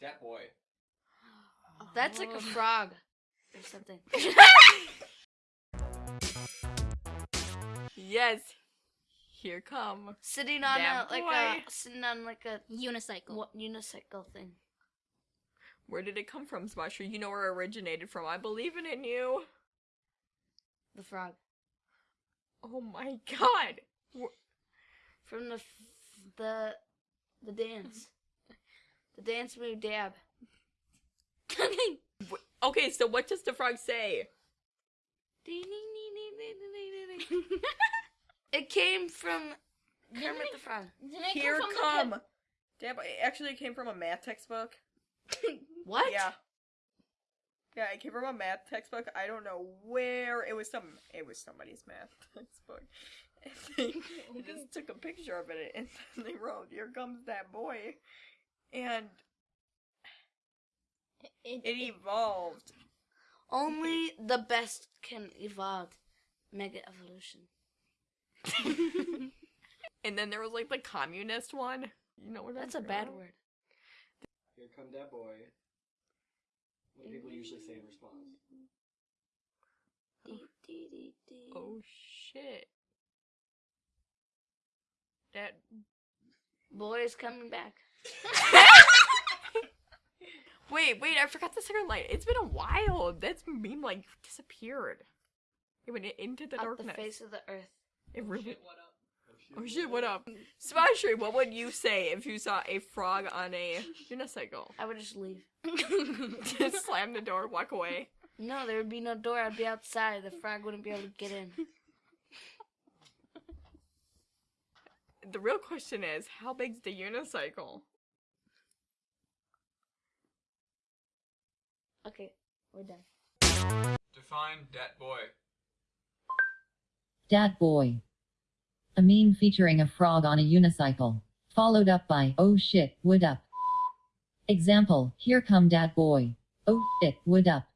Dat boy. That's like a frog or something. Yes. Here come. sitting on Damn a like boy. a sitting on like a Unicycle. what unicycle thing. Where did it come from, Smasher? You know where it originated from. I believe in it in you. The frog Oh my god. from the f- the the dance. The dance move dab. Okay, so what does the frog say? It came from Kermit the Frog. It Here from the come. Dab, Damn, it actually came from a math textbook. What? Yeah. Yeah, it came from a math textbook. I don't know where. It was some. It was somebody's math textbook. And they, they just took a picture of it and they wrote, "Here comes that boy," and It, it evolved. Only the best can evolve. Mega evolution. And then there was like the communist one. You know what I'm That's a bad talking word. Here come that boy. What do people usually say in response? Oh shit. That Boy is coming back. Wait, wait, I forgot the second light. It's been a while. That's meme like disappeared. It went into the Up darkness. the face of the earth. It oh, really what up? Oh shit, what up? Smashy, what would you say if you saw a frog on a unicycle? I would just leave. Just slam the door, walk away. No, there would be no door. I'd be outside. The frog wouldn't be able to get in. The real question is, how big's the unicycle? Okay, we're done. Define dat boy. Dat Boy. A meme featuring a frog on a unicycle. Followed up by, oh shit, wood up. Example, here come Dat Boy. Oh shit, wood up.